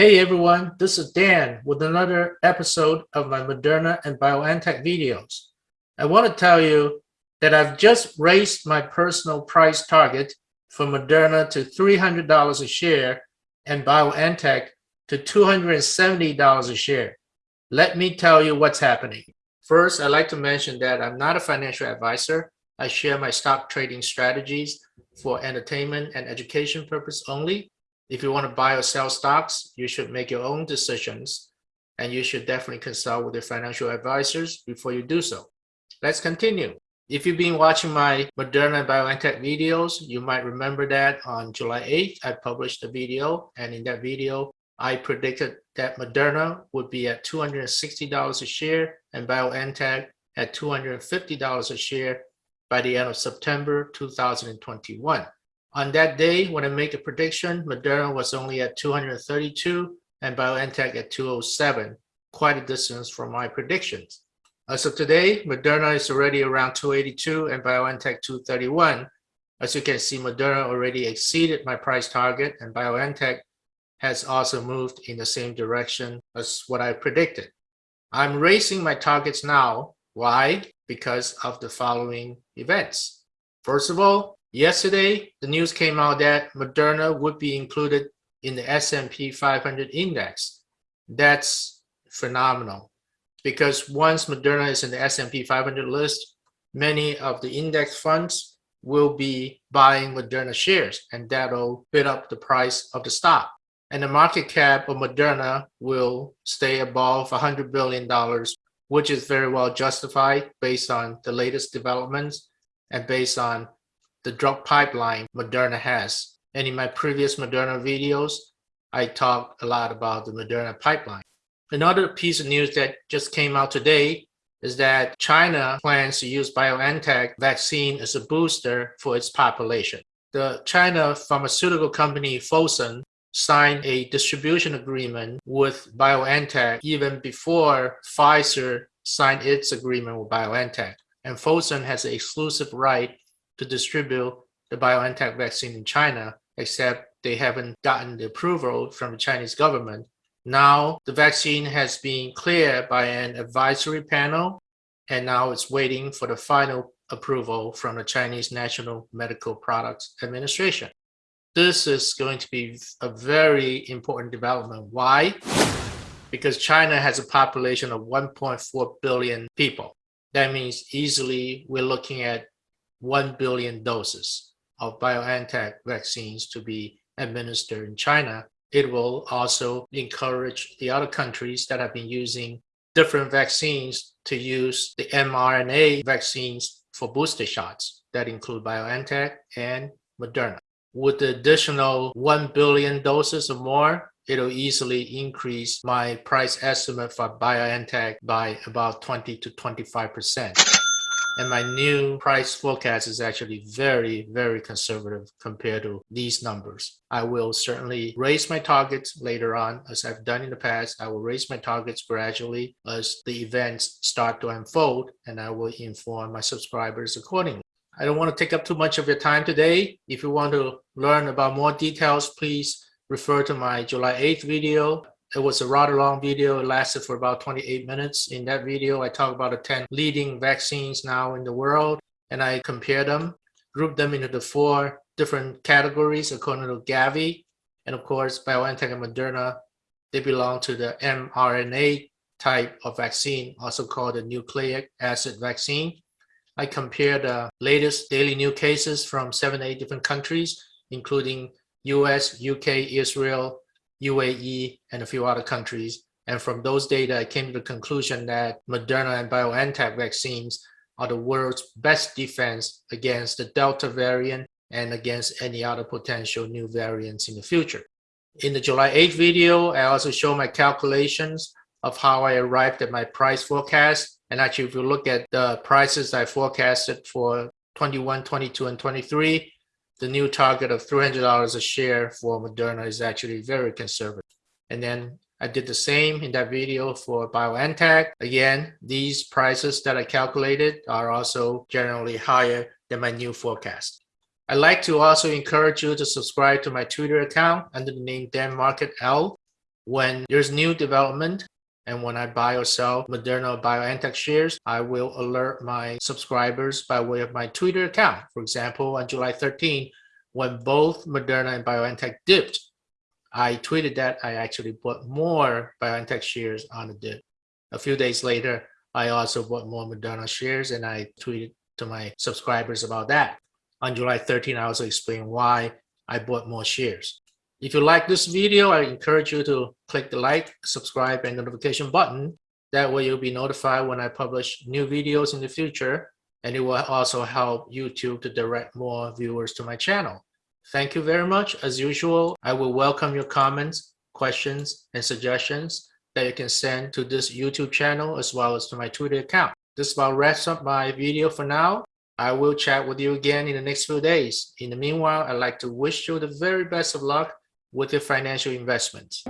Hey everyone, this is Dan with another episode of my Moderna and BioNTech videos. I want to tell you that I've just raised my personal price target for Moderna to $300 a share and BioNTech to $270 a share. Let me tell you what's happening. First, I'd like to mention that I'm not a financial advisor. I share my stock trading strategies for entertainment and education purpose only. If you want to buy or sell stocks, you should make your own decisions and you should definitely consult with your financial advisors before you do so. Let's continue. If you've been watching my Moderna and BioNTech videos, you might remember that on July 8th, I published a video and in that video, I predicted that Moderna would be at $260 a share and BioNTech at $250 a share by the end of September 2021. On that day, when I make a prediction, Moderna was only at 232 and BioNTech at 207, quite a distance from my predictions. As of today, Moderna is already around 282 and BioNTech 231. As you can see, Moderna already exceeded my price target and BioNTech has also moved in the same direction as what I predicted. I'm raising my targets now. Why? Because of the following events. First of all, yesterday, the news came out that Moderna would be included in the S&P 500 index. That's phenomenal because once Moderna is in the S&P 500 list, many of the index funds will be buying Moderna shares and that'll bid up the price of the stock. And the market cap of Moderna will stay above $100 billion, which is very well justified based on the latest developments and based on the drug pipeline Moderna has. And in my previous Moderna videos, I talked a lot about the Moderna pipeline. Another piece of news that just came out today is that China plans to use BioNTech vaccine as a booster for its population. The China pharmaceutical company Fosun signed a distribution agreement with BioNTech even before Pfizer signed its agreement with BioNTech. And Fosun has an exclusive right to distribute the BioNTech vaccine in China, except they haven't gotten the approval from the Chinese government now the vaccine has been cleared by an advisory panel, and now it's waiting for the final approval from the Chinese National Medical Products Administration. This is going to be a very important development. Why? Because China has a population of 1.4 billion people. That means easily we're looking at 1 billion doses of BioNTech vaccines to be administered in China it will also encourage the other countries that have been using different vaccines to use the mRNA vaccines for booster shots that include BioNTech and Moderna. With the additional 1 billion doses or more, it'll easily increase my price estimate for BioNTech by about 20 to 25%. And my new price forecast is actually very, very conservative compared to these numbers. I will certainly raise my targets later on as I've done in the past. I will raise my targets gradually as the events start to unfold and I will inform my subscribers accordingly. I don't want to take up too much of your time today. If you want to learn about more details, please refer to my July 8th video it was a rather long video. It lasted for about 28 minutes. In that video, I talk about the 10 leading vaccines now in the world, and I compare them, group them into the four different categories according to Gavi. And of course, BioNTech and Moderna, they belong to the mRNA type of vaccine, also called the nucleic acid vaccine. I compare the latest daily new cases from seven, eight different countries, including US, UK, Israel, UAE, and a few other countries. And from those data, I came to the conclusion that Moderna and BioNTech vaccines are the world's best defense against the Delta variant and against any other potential new variants in the future. In the July 8th video, I also show my calculations of how I arrived at my price forecast. And actually, if you look at the prices I forecasted for 21, 22, and 23, the new target of $300 a share for Moderna is actually very conservative. And then I did the same in that video for BioNTech. Again, these prices that I calculated are also generally higher than my new forecast. I'd like to also encourage you to subscribe to my Twitter account under the name Dan Market L. when there's new development and when I buy or sell Moderna BioNTech shares, I will alert my subscribers by way of my Twitter account. For example, on July 13, when both Moderna and BioNTech dipped, I tweeted that I actually bought more BioNTech shares on the dip. A few days later, I also bought more Moderna shares and I tweeted to my subscribers about that. On July 13, I also explained why I bought more shares. If you like this video, I encourage you to click the like, subscribe, and notification button. That way you'll be notified when I publish new videos in the future, and it will also help YouTube to direct more viewers to my channel. Thank you very much. As usual, I will welcome your comments, questions, and suggestions that you can send to this YouTube channel as well as to my Twitter account. This about wraps up my video for now. I will chat with you again in the next few days. In the meanwhile, I'd like to wish you the very best of luck with your financial investments.